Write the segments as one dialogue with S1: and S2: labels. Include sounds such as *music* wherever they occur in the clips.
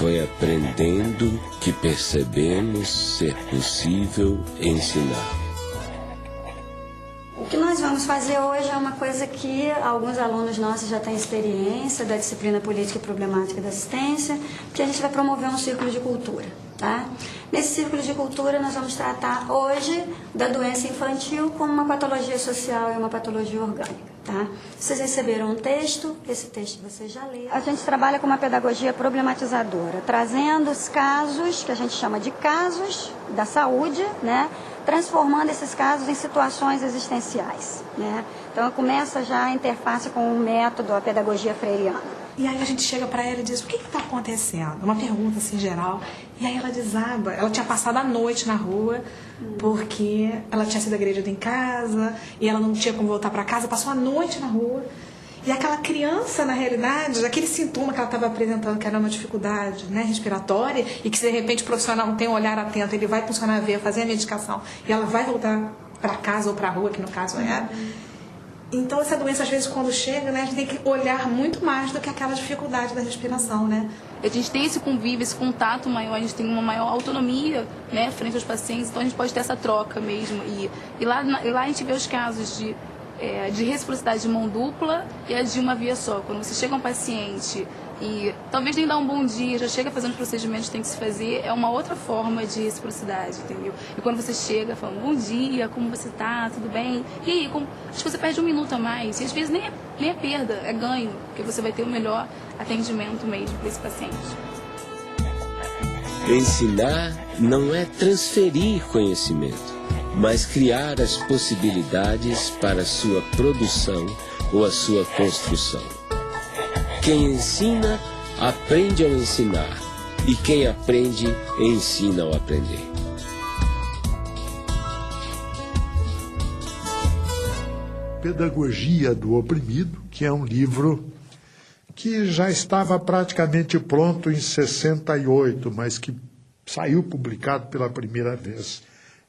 S1: Foi aprendendo que percebemos ser possível ensinar.
S2: Fazer hoje é uma coisa que alguns alunos nossos já têm experiência da disciplina política e problemática da assistência, que a gente vai promover um círculo de cultura. Tá? Nesse círculo de cultura, nós vamos tratar hoje da doença infantil como uma patologia social e uma patologia orgânica. Tá? Vocês receberam um texto, esse texto vocês já leram. A gente trabalha com uma pedagogia problematizadora, trazendo os casos, que a gente chama de casos da saúde, né? Transformando esses casos em situações existenciais. Né? Então, começa já a interface com o método, a pedagogia freiriana.
S3: E aí a gente chega para ela e diz: o que está acontecendo? Uma pergunta assim geral. E aí ela desaba. Ela tinha passado a noite na rua porque ela tinha sido agredida em casa e ela não tinha como voltar para casa. Passou a noite na rua. E aquela criança, na realidade, aquele sintoma que ela estava apresentando, que era uma dificuldade né, respiratória, e que se de repente o profissional não tem um olhar atento, ele vai funcionar a veia, fazer a medicação, e ela vai voltar para casa ou para a rua, que no caso era. Então, essa doença, às vezes, quando chega, né, a gente tem que olhar muito mais do que aquela dificuldade da respiração, né?
S4: A gente tem esse convívio, esse contato maior, a gente tem uma maior autonomia, né, frente aos pacientes, então a gente pode ter essa troca mesmo. E, e lá, e lá a gente vê os casos de, é, de reciprocidade de mão dupla e a de uma via só. Quando você chega um paciente e talvez nem dar um bom dia, já chega fazendo os procedimentos que tem que se fazer, é uma outra forma de reciprocidade, entendeu? E quando você chega falando, bom dia, como você tá, tudo bem? E aí, como... acho que você perde um minuto a mais, e às vezes nem é, nem é perda, é ganho, porque você vai ter o melhor atendimento mesmo para esse paciente.
S1: Ensinar não é transferir conhecimento, mas criar as possibilidades para sua produção ou a sua construção. Quem ensina, aprende ao ensinar. E quem aprende, ensina ao aprender.
S5: Pedagogia do Oprimido, que é um livro que já estava praticamente pronto em 68, mas que saiu publicado pela primeira vez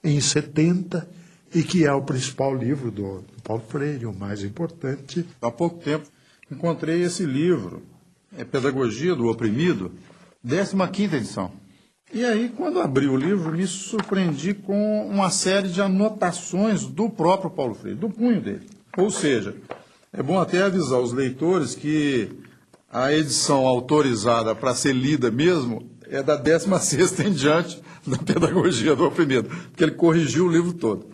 S5: em 70 e que é o principal livro do Paulo Freire, o mais importante.
S6: Há pouco tempo encontrei esse livro, é Pedagogia do Oprimido, 15ª edição. E aí, quando abri o livro, me surpreendi com uma série de anotações do próprio Paulo Freire, do punho dele. Ou seja, é bom até avisar os leitores que a edição autorizada para ser lida mesmo é da 16ª *laughs* em diante da Pedagogia do Oprimido, porque ele corrigiu o livro todo.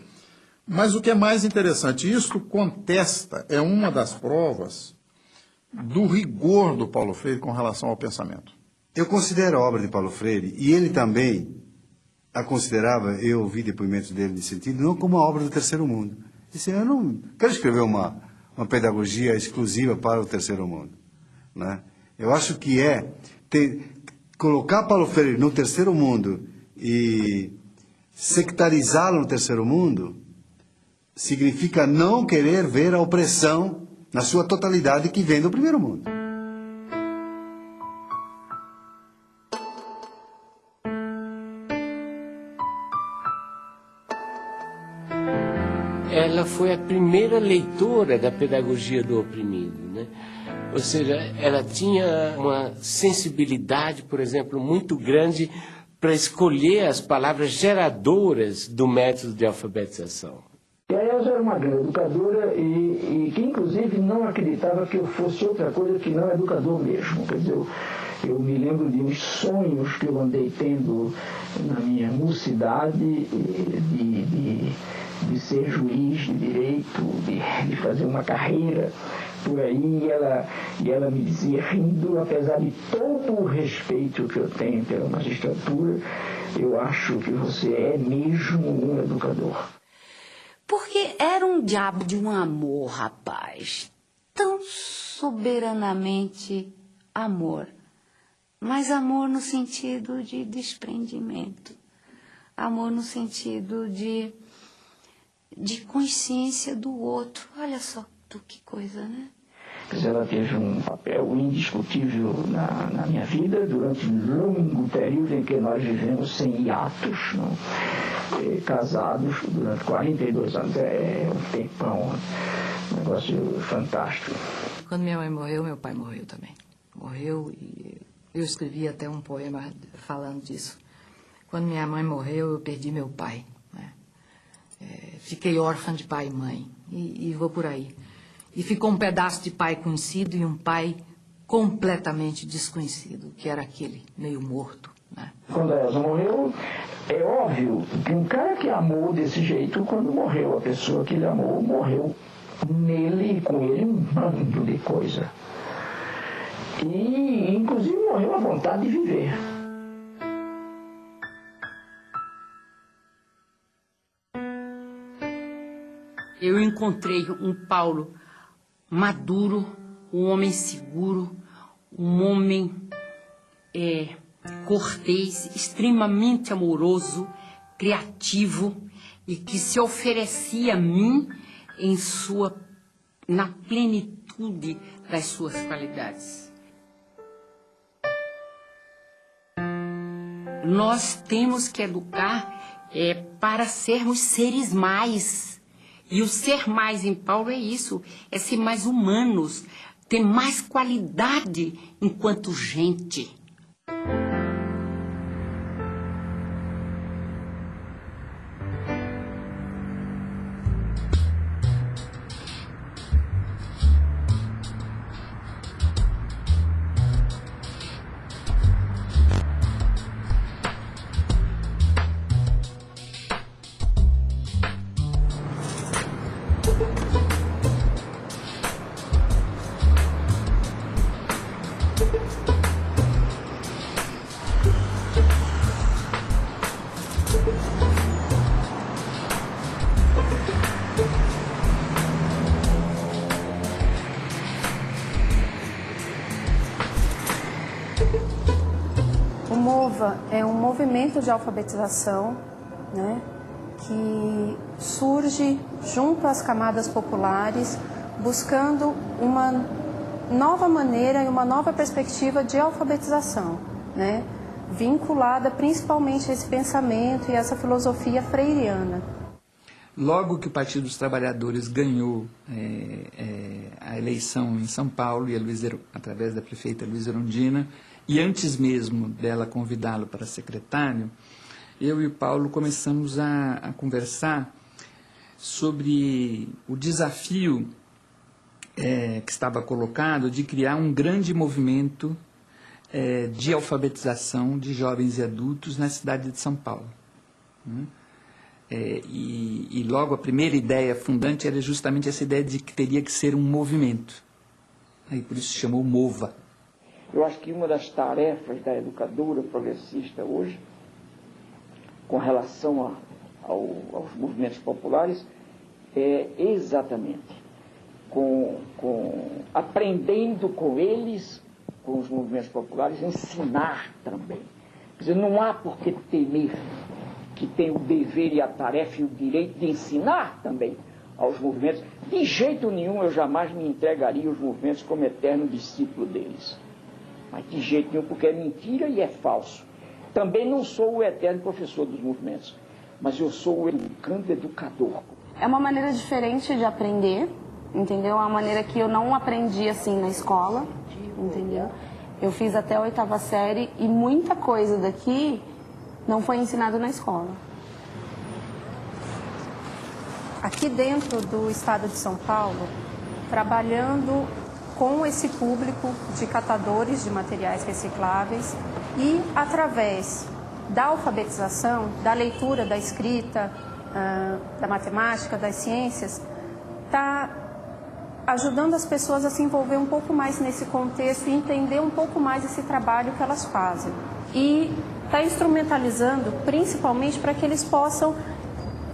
S6: Mas o que é mais interessante, isto contesta, é uma das provas do rigor do Paulo Freire com relação ao pensamento.
S7: Eu considero a obra de Paulo Freire, e ele também a considerava, eu ouvi depoimentos dele nesse sentido, não como a obra do terceiro mundo. Disse, eu não quero escrever uma, uma pedagogia exclusiva para o terceiro mundo. Né? Eu acho que é ter, colocar Paulo Freire no terceiro mundo e sectarizá-lo no terceiro mundo significa não querer ver a opressão na sua totalidade, que vem do primeiro mundo.
S1: Ela foi a primeira leitora da pedagogia do oprimido, né? Ou seja, ela tinha uma sensibilidade, por exemplo, muito grande para escolher as palavras geradoras do método de alfabetização.
S8: E a Elza era uma grande educadora e, e, que, inclusive, não acreditava que eu fosse outra coisa que não educador mesmo. Quer dizer, eu, eu me lembro de uns sonhos que eu andei tendo na minha mocidade de, de, de ser juiz de direito, de, de fazer uma carreira por aí, e ela, e ela me dizia, rindo, apesar de todo o respeito que eu tenho pela magistratura, eu acho que você é mesmo um educador.
S9: Porque era um diabo de um amor, rapaz. Tão soberanamente amor. Mas amor no sentido de desprendimento. Amor no sentido de, de consciência do outro. Olha só tu, que coisa, né?
S8: Ela teve um papel indiscutível na, na, minha vida durante um longo período em que nós vivemos sem hiatos, não? E, casados durante 42 anos. É um tempão, um negócio fantástico.
S10: Quando minha mãe morreu, meu pai morreu também. Morreu e Eu escrevi até um poema falando disso. Quando minha mãe morreu, eu perdi meu pai. Né? É, fiquei órfã de pai e mãe. E, e vou por aí. E ficou um pedaço de pai conhecido e um pai completamente desconhecido, que era aquele meio morto. Né?
S8: Quando a Elza morreu, é óbvio que um cara que amou desse jeito, quando morreu, a pessoa que ele amou morreu nele e com ele um bando de coisa. E, inclusive, morreu a vontade de viver.
S11: Eu encontrei um Paulo maduro, um homem seguro, um homem é, cortês, extremamente amoroso, criativo e que se oferecia a mim em sua na plenitude das suas qualidades. Nós temos que educar é, para sermos seres mais. E o ser mais em Paulo é isso, é ser mais humanos, ter mais qualidade enquanto gente.
S12: MOVA é um movimento de alfabetização né, que surge junto às camadas populares, buscando uma nova maneira e uma nova perspectiva de alfabetização, né, vinculada principalmente a esse pensamento e essa filosofia freiriana.
S13: Logo que o Partido dos Trabalhadores ganhou é, é, a eleição em São Paulo, e a Luiz, através da prefeita Luiz Erundina, e antes mesmo dela convidá-lo para secretário, eu e o Paulo começamos a, a conversar sobre o desafio é, que estava colocado de criar um grande movimento é, de alfabetização de jovens e adultos na cidade de São Paulo. Né? É, e, e, logo a primeira ideia fundante era justamente essa ideia de que teria que ser um movimento. Aí por isso se chamou MOVA.
S14: Eu acho que uma das tarefas da educadora progressista hoje, com relação a, ao, aos movimentos populares, é exatamente com, com, aprendendo com eles, com os movimentos populares, ensinar também. Quer dizer, não há por que temer que tem o dever e a tarefa e o direito de ensinar também aos movimentos. De jeito nenhum eu jamais me entregaria aos movimentos como eterno discípulo deles. Mas de jeito nenhum, porque é mentira e é falso. Também não sou o eterno professor dos movimentos, mas eu sou o educando educador.
S12: É uma maneira diferente de aprender, entendeu? É uma maneira que eu não aprendi assim na escola, entendeu? Eu fiz até a oitava série e muita coisa daqui não foi ensinado na escola. Aqui dentro do estado de São Paulo, trabalhando com esse público de catadores de materiais recicláveis e através da alfabetização, da leitura, da escrita, da matemática, das ciências, está ajudando as pessoas a se envolver um pouco mais nesse contexto e entender um pouco mais esse trabalho que elas fazem. E está instrumentalizando principalmente para que eles possam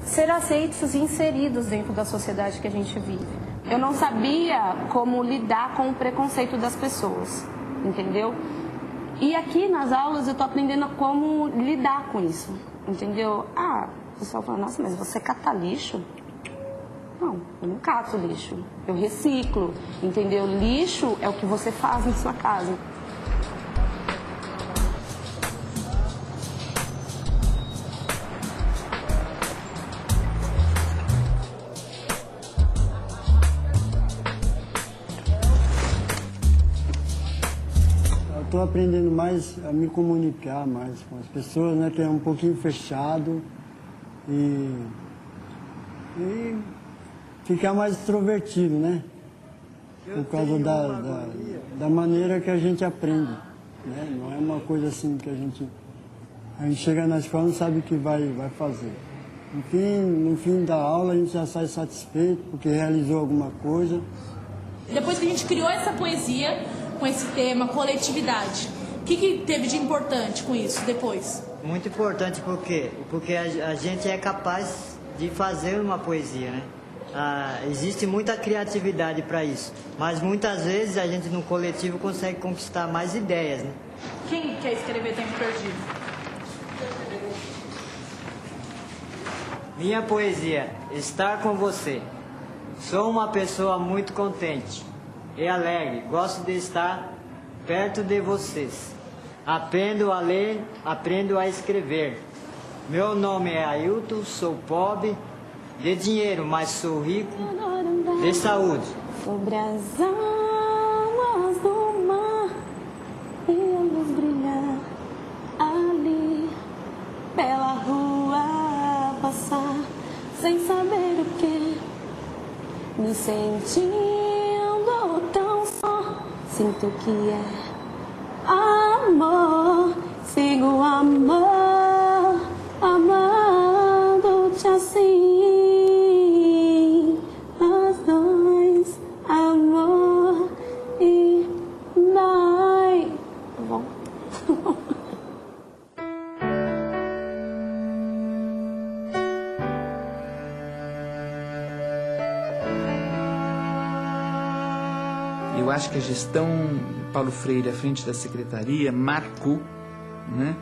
S12: ser aceitos e inseridos dentro da sociedade que a gente vive. Eu não sabia como lidar com o preconceito das pessoas, entendeu? E aqui nas aulas eu estou aprendendo como lidar com isso, entendeu? Ah, o pessoal fala, nossa, mas você cata lixo? Não, eu não cato lixo, eu reciclo, entendeu? Lixo é o que você faz em sua casa.
S7: Estou
S15: aprendendo mais a me comunicar mais com as pessoas, né? Que é um pouquinho fechado e, e ficar mais extrovertido, né? Por causa da, da, da maneira que a gente aprende. Né? Não é uma coisa assim que a gente. A gente chega na escola e não sabe o que vai, vai fazer. No fim, no fim da aula a gente já sai satisfeito porque realizou alguma coisa.
S16: Depois que a gente criou essa poesia com esse tema, coletividade, o que, que teve de importante com isso depois?
S2: Muito importante porque porque a, a gente é capaz de fazer uma poesia, né? Ah, existe muita criatividade para isso, mas muitas vezes a gente no coletivo consegue conquistar mais ideias, né?
S16: Quem quer escrever Tempo Perdido?
S2: Minha poesia, estar com você. Sou uma pessoa muito contente e alegre. Gosto de estar perto de vocês. Aprendo a ler, aprendo a escrever. Meu nome é Ailton, sou pobre de dinheiro, mas sou rico de saúde.
S17: Sobre as águas do mar e a luz brilhar ali pela rua passar sem saber o que me só sinto que é
S13: que a gestão Paulo Freire à frente da secretaria marcou né,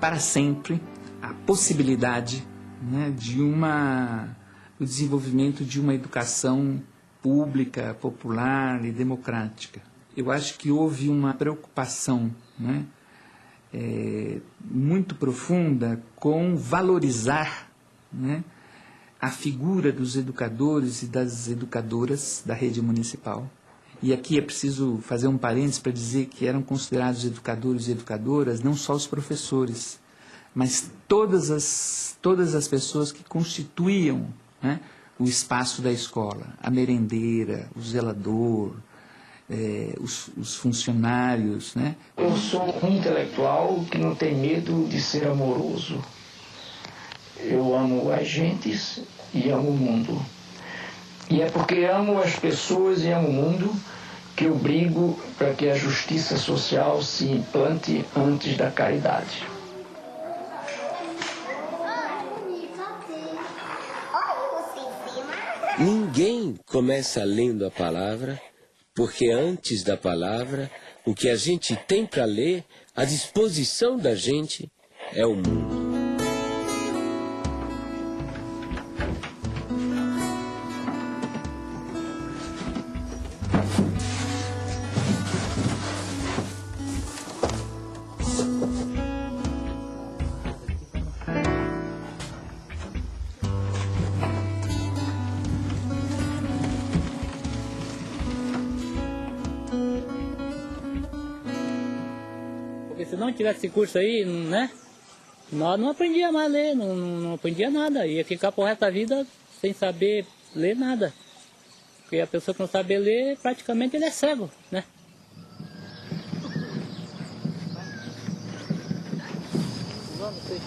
S13: para sempre a possibilidade né, de uma o desenvolvimento de uma educação pública, popular e democrática. Eu acho que houve uma preocupação né, é, muito profunda com valorizar né, a figura dos educadores e das educadoras da rede municipal. E aqui é preciso fazer um parênteses para dizer que eram considerados educadores e educadoras não só os professores, mas todas as, todas as pessoas que constituíam né, o espaço da escola, a merendeira, o zelador, eh, os, os funcionários. Né?
S14: Eu sou um intelectual que não tem medo de ser amoroso. Eu amo as gentes e amo o mundo. E é porque amo as pessoas e amo o mundo que eu brigo para que a justiça social se implante antes da caridade.
S1: Ninguém começa lendo a palavra, porque antes da palavra, o que a gente tem para ler, à disposição da gente, é o mundo.
S18: Esse curso aí, né? Nós não aprendíamos mais a ler, não, não, aprendia nada. Ia ficar pro resto da vida sem saber ler nada. Porque a pessoa que não sabe ler, praticamente ele é cego, né? Você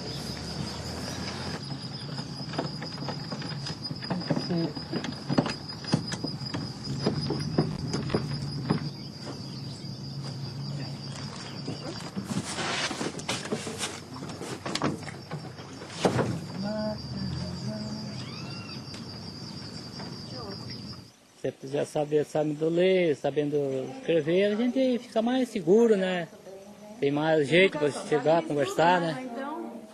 S18: já sabe, sabendo ler, sabendo escrever, a gente fica mais seguro, né? Tem mais jeito para chegar, conversar, né?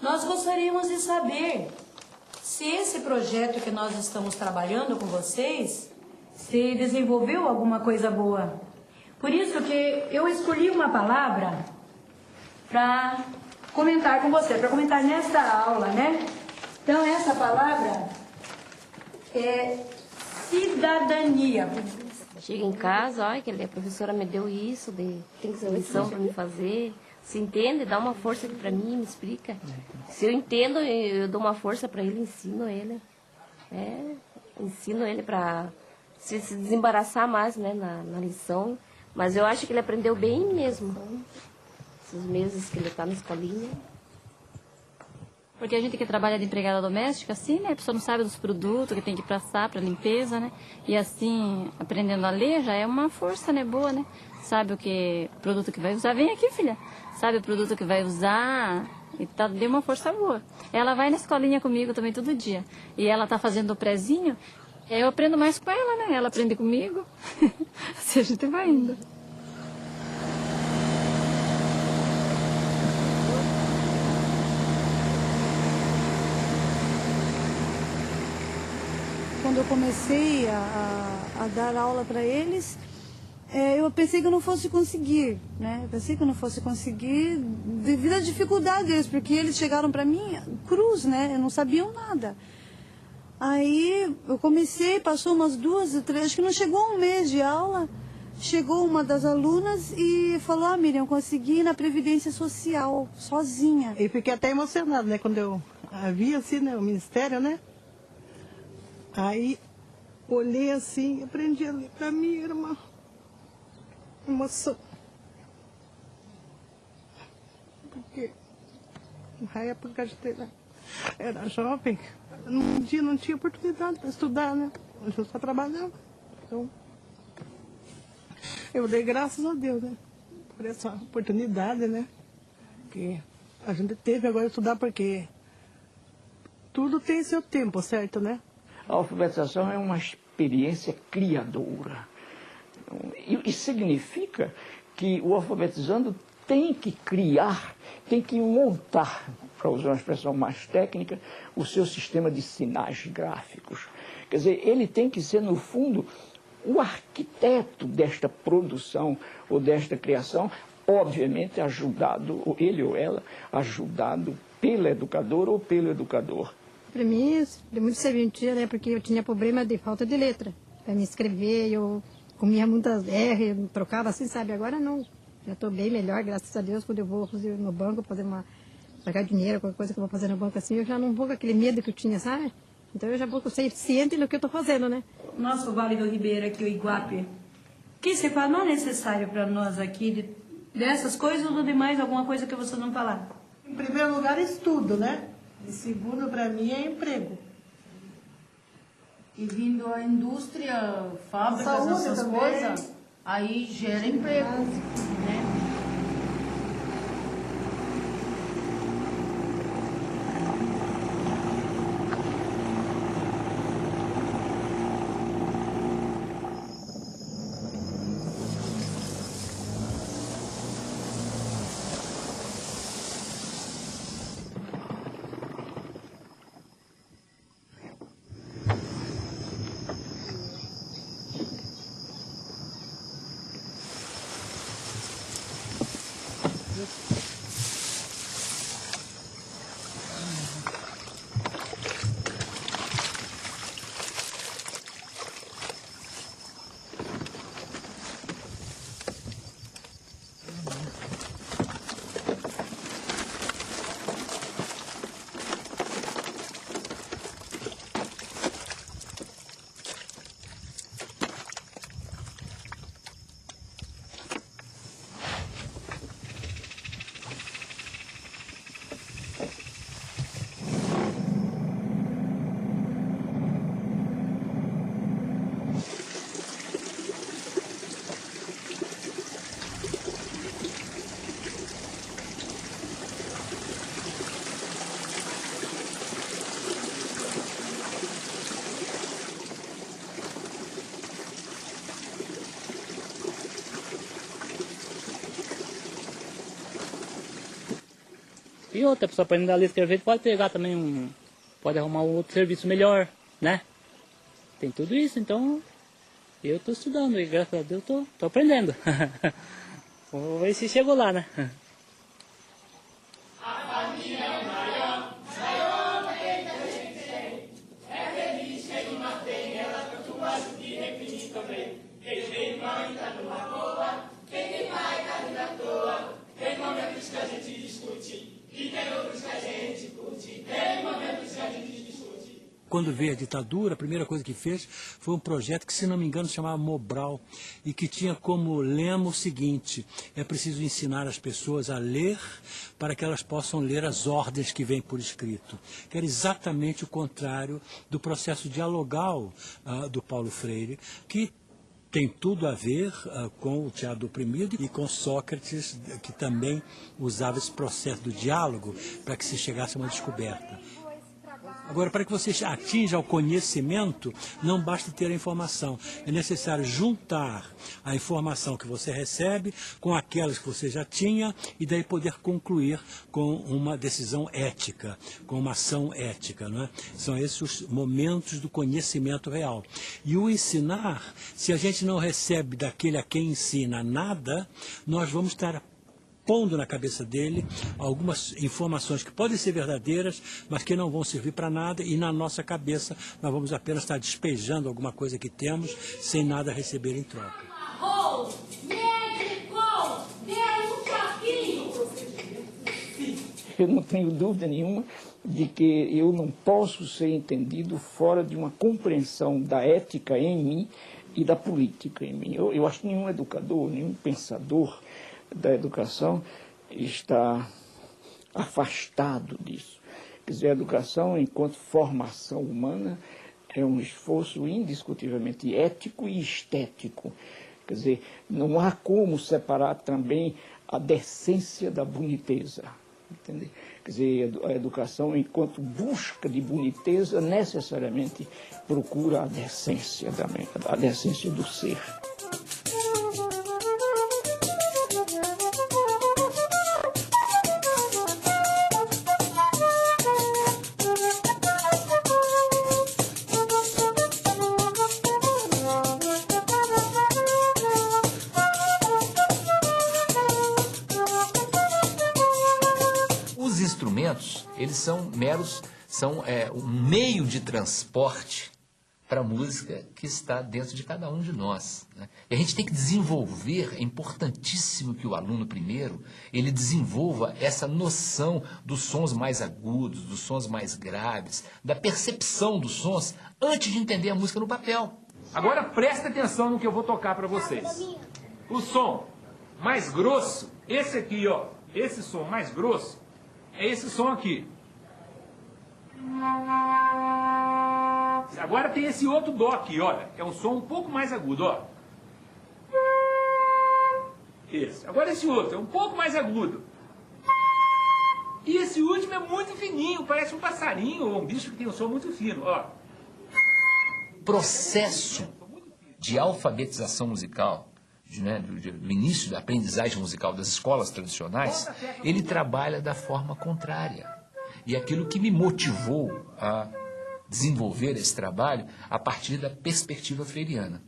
S19: Nós gostaríamos de saber se esse projeto que nós estamos trabalhando com vocês se desenvolveu alguma coisa boa. Por isso que eu escolhi uma palavra para comentar com você, para comentar nesta aula, né? Então essa palavra é cidadania.
S20: Chega em casa, olha que a professora me deu isso, de, tem que ser lição para me fazer. Se entende, dá uma força aqui para mim, me explica. Se eu entendo, eu eu dou uma força para ele, ensino ele. É, ensino ele para se, se desembaraçar mais né, na, na lição. Mas eu acho que ele aprendeu bem mesmo. Esses meses que ele está na escolinha.
S21: Porque a gente que trabalha de empregada doméstica, assim, né? A pessoa não sabe dos produtos que tem que passar para limpeza, né? E assim, aprendendo a ler já é uma força, né? Boa, né? Sabe o que produto que vai usar. Vem aqui, filha. Sabe o produto que vai usar. E tá, deu uma força boa. Ela vai na escolinha comigo também todo dia. E ela tá fazendo o prezinho. Eu aprendo mais com ela, né? Ela aprende comigo. *laughs* assim a gente vai indo.
S22: Quando eu comecei a, a- a dar aula para eles, é, eu pensei que eu não fosse conseguir, né? Eu pensei que eu não fosse conseguir devido à dificuldade deles, porque eles chegaram para mim cruz, né? Eu não sabiam nada. Aí eu comecei, passou umas duas, três, acho que não chegou um mês de aula, chegou uma das alunas e falou, ah, Miriam, consegui ir na Previdência Social, sozinha.
S23: E fiquei até emocionada, né? Quando eu vi assim, né? O ministério, né? Aí olhei assim, aprendi a ler pra mim, era uma emoção. Porque na época era, era jovem, num dia não tinha oportunidade para estudar, né? Eu só trabalhava. Então, eu dei graças a Deus, né? Por essa oportunidade, né? Que a gente teve agora estudar porque tudo tem seu tempo, certo, né?
S14: A alfabetização é uma experiência criadora. E, e significa que o alfabetizando tem que criar, tem que montar, para usar uma expressão mais técnica, o seu sistema de sinais gráficos. Quer dizer, ele tem que ser, no fundo, o arquiteto desta produção ou desta criação, obviamente ajudado, ele ou ela, ajudado pela educadora ou pelo educador.
S24: Para mim, deu muito serventia, né? Porque eu tinha problema de falta de letra. Para me escrever, eu comia muitas R, eu trocava assim, sabe? Agora não. Já estou bem melhor, graças a Deus. Quando eu vou fazer no banco, fazer uma. pagar dinheiro, qualquer coisa que eu vou fazer no banco assim, eu já não vou com aquele medo que eu tinha, sabe? Então eu já vou ser ciente do que eu estou fazendo, né?
S19: Nosso Vale do Ribeiro aqui, o Iguape, o que você fala não é necessário para nós aqui, de, dessas coisas ou de mais alguma coisa que você não falar?
S23: Em primeiro lugar, estudo, né? E segundo, para mim, é emprego.
S25: E vindo a indústria, fábricas,
S23: Saúde
S25: essas coisas, aí gera emprego. Né?
S18: E outra, pessoa aprendendo a ler e escrever, pode pegar também um. Pode arrumar um outro serviço melhor, né? Tem tudo isso, então eu estou estudando e graças a Deus estou aprendendo. *laughs* Vamos ver se chegou lá, né?
S26: Quando veio a ditadura, a primeira coisa que fez foi um projeto que, se não me engano, se chamava Mobral e que tinha como lema o seguinte: é preciso ensinar as pessoas a ler para que elas possam ler as ordens que vêm por escrito. Que era exatamente o contrário do processo dialogal uh, do Paulo Freire, que tem tudo a ver uh, com o teatro do oprimido e com Sócrates, que também usava esse processo do diálogo para que se chegasse a uma descoberta. Agora, para que você atinja o conhecimento, não basta ter a informação. É necessário juntar a informação que você recebe com aquelas que você já tinha e daí poder concluir com uma decisão ética, com uma ação ética. Não é? São esses os momentos do conhecimento real. E o ensinar, se a gente não recebe daquele a quem ensina nada, nós vamos estar pondo na cabeça dele algumas informações que podem ser verdadeiras, mas que não vão servir para nada, e na nossa cabeça nós vamos apenas estar despejando alguma coisa que temos sem nada receber em troca.
S14: Eu não tenho dúvida nenhuma de que eu não posso ser entendido fora de uma compreensão da ética em mim e da política em mim. Eu, eu acho que nenhum educador, nenhum pensador da educação está afastado disso. Quer dizer, a educação, enquanto formação humana, é um esforço indiscutivelmente ético e estético. Quer dizer, não há como separar também a decência da boniteza. Entende? Quer dizer, a educação, enquanto busca de boniteza, necessariamente procura a decência, da, a decência do ser.
S27: São meros, são é, um meio de transporte para a música que está dentro de cada um de nós. Né? E a gente tem que desenvolver, é importantíssimo que o aluno primeiro, ele desenvolva essa noção dos sons mais agudos, dos sons mais graves, da percepção dos sons, antes de entender a música no papel.
S28: Agora presta atenção no que eu vou tocar para vocês. O som mais grosso, esse aqui, ó, esse som mais grosso, é esse som aqui. Agora tem esse outro dó aqui, olha. É um som um pouco mais agudo, ó. Esse. Agora esse outro, é um pouco mais agudo. E esse último é muito fininho, parece um passarinho ou um bicho que tem um som muito fino, ó.
S27: Processo de alfabetização musical, de, né, do, do início da aprendizagem musical das escolas tradicionais, ele trabalha da forma contrária. E aquilo que me motivou a desenvolver esse trabalho a partir da perspectiva freiriana.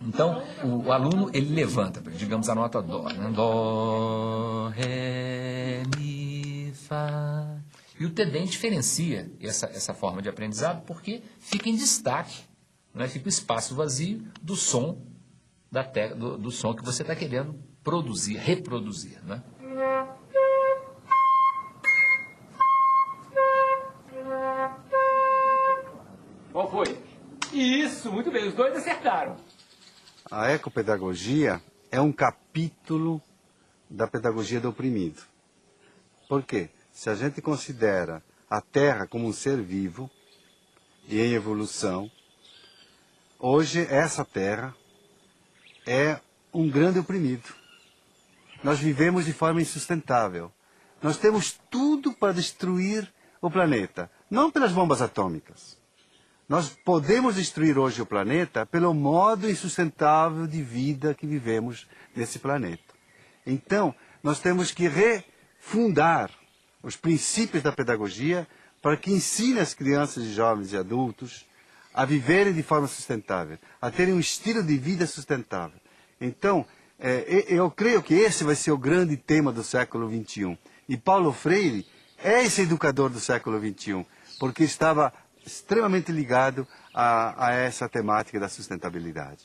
S27: Então, o, aluno, ele levanta, digamos, a nota Dó. Né? Dó, Ré, Mi, Fá. E o TEDEM diferencia essa, essa forma de aprendizado porque fica em destaque, né? fica o espaço vazio do som, da te, do, do som que você está querendo produzir, reproduzir. Né?
S28: Isso, muito bem, os dois acertaram.
S7: A ecopedagogia é um capítulo da pedagogia do oprimido. Por quê? Se a gente considera a Terra como um ser vivo e em evolução, hoje essa Terra é um grande oprimido. Nós vivemos de forma insustentável. Nós temos tudo para destruir o planeta, não pelas bombas atômicas, nós podemos destruir hoje o planeta pelo modo insustentável de vida que vivemos nesse planeta. Então, nós temos que refundar os princípios da pedagogia para que ensine as crianças, jovens e adultos a viverem de forma sustentável, a terem um estilo de vida sustentável. Então, é, eu creio que esse vai ser o grande tema do século XXI. E Paulo Freire é esse educador do século XXI, porque estava extremamente ligado a, a essa temática da sustentabilidade.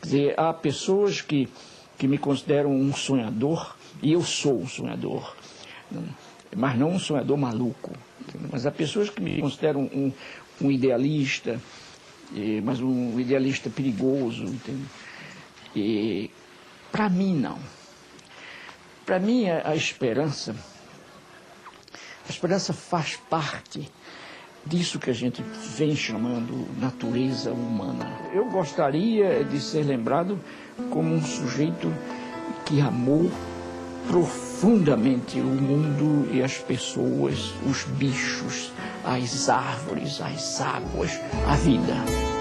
S14: Quer dizer, há pessoas que, que me consideram um sonhador, e eu sou um sonhador, mas não um sonhador maluco. Mas há pessoas que me consideram um, um idealista, mas um idealista perigoso, para mim não. Para mim a esperança, a esperança faz parte disso que a gente vem chamando natureza humana. Eu gostaria de ser lembrado como um sujeito que amou profundamente o mundo e as pessoas, os bichos, as árvores, as águas, a vida.